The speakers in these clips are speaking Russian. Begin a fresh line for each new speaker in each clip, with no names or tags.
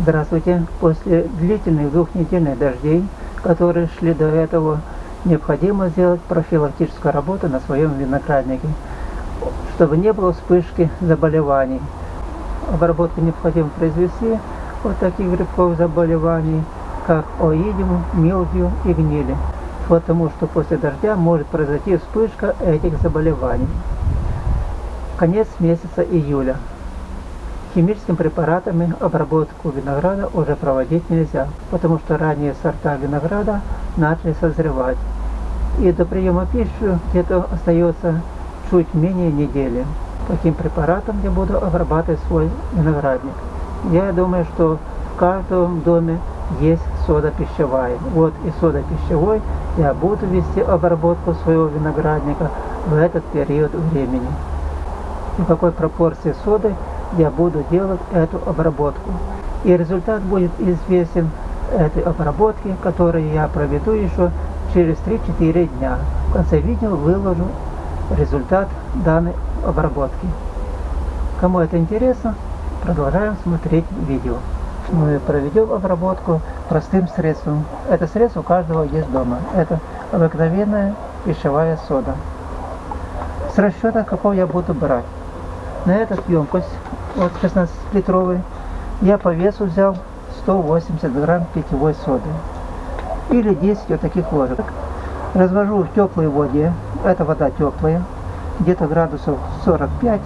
Здравствуйте! После длительных двухнедельных дождей, которые шли до этого, необходимо сделать профилактическую работу на своем винограднике, чтобы не было вспышки заболеваний. Обработку необходимо произвести от таких грибковых заболеваний, как оидиум, милдью и гнили, потому что после дождя может произойти вспышка этих заболеваний. Конец месяца июля. Химическими препаратами обработку винограда уже проводить нельзя, потому что ранние сорта винограда начали созревать. И до приема пищи где-то остается чуть менее недели. Таким препаратом я буду обрабатывать свой виноградник. Я думаю, что в каждом доме есть сода пищевая. Вот и сода пищевой я буду вести обработку своего виноградника в этот период времени. И в какой пропорции соды я буду делать эту обработку. И результат будет известен этой обработки, которую я проведу еще через 3-4 дня. В конце видео выложу результат данной обработки. Кому это интересно, продолжаем смотреть видео. Мы проведем обработку простым средством. Это средство у каждого есть дома. Это обыкновенная пищевая сода. С расчета, какого я буду брать. На этот емкость вот 16-литровый, я по весу взял 180 грамм питьевой соды. Или 10 вот таких ложек. Развожу в теплой воде. Эта вода теплая. Где-то градусов 45.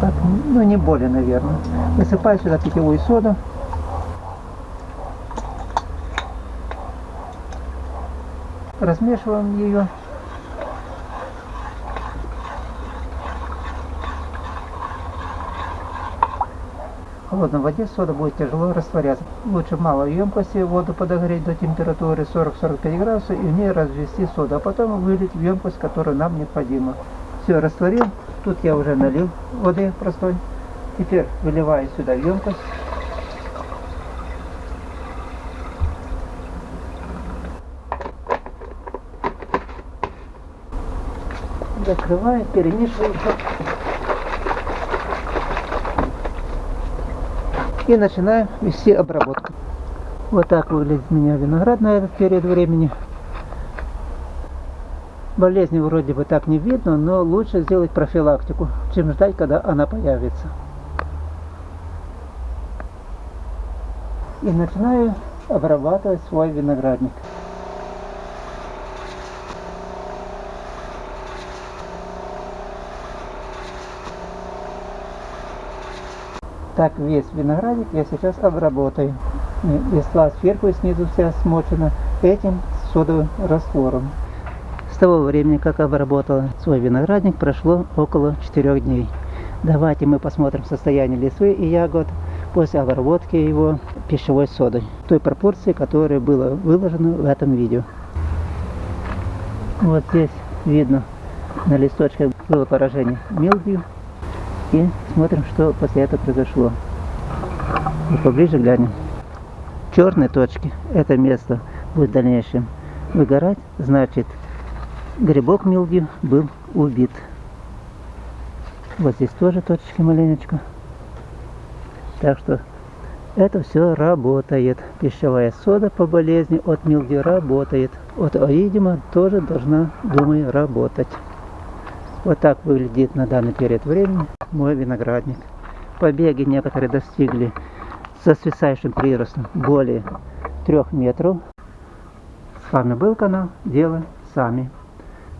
Так, ну не более, наверное. Высыпаю сюда питьевую соду. Размешиваем ее холодной воде сода будет тяжело растворяться. Лучше в малой емкости воду подогреть до температуры 40-45 градусов и в ней развести соду, а потом вылить в емкость, которая нам необходима. Все, растворил. Тут я уже налил воды простой. Теперь выливаю сюда в емкость. Закрываю, перемешиваю и начинаем вести обработку. Вот так выглядит у меня виноград на этот период времени. Болезни вроде бы так не видно, но лучше сделать профилактику, чем ждать, когда она появится. И начинаю обрабатывать свой виноградник. Так весь виноградик я сейчас обработаю. Листва сверху и снизу вся смочена этим содовым раствором. С того времени, как обработала свой виноградник, прошло около 4 дней. Давайте мы посмотрим состояние листвы и ягод после обработки его пищевой содой. Той пропорции, которая была выложена в этом видео. Вот здесь видно на листочках было поражение милдью и смотрим, что после этого произошло. И поближе глянем. Черные точки, это место будет в дальнейшем выгорать, значит грибок милдью был убит. Вот здесь тоже точечки маленечко. Так что это все работает. Пищевая сода по болезни от милдью работает. От оидима тоже должна, думаю, работать. Вот так выглядит на данный период времени мой виноградник. Побеги некоторые достигли со свисающим приростом более трех метров. С вами был канал Дело Сами.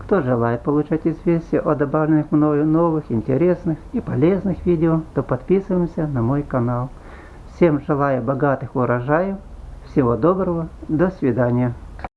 Кто желает получать известия о добавленных мною новых, интересных и полезных видео, то подписываемся на мой канал. Всем желаю богатых урожаев, всего доброго, до свидания.